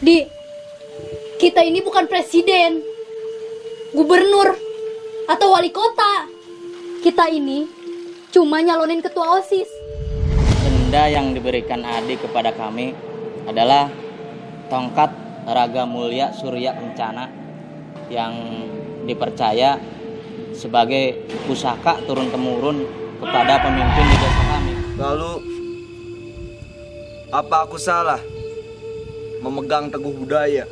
Di, kita ini bukan presiden, gubernur, atau wali kota. Kita ini cuma nyalonin ketua OSIS. Benda yang diberikan Adi kepada kami adalah tongkat Raga Mulia Surya Kencana yang dipercaya sebagai pusaka turun-temurun kepada pemimpin di desa kami. Lalu apa aku salah memegang teguh budaya?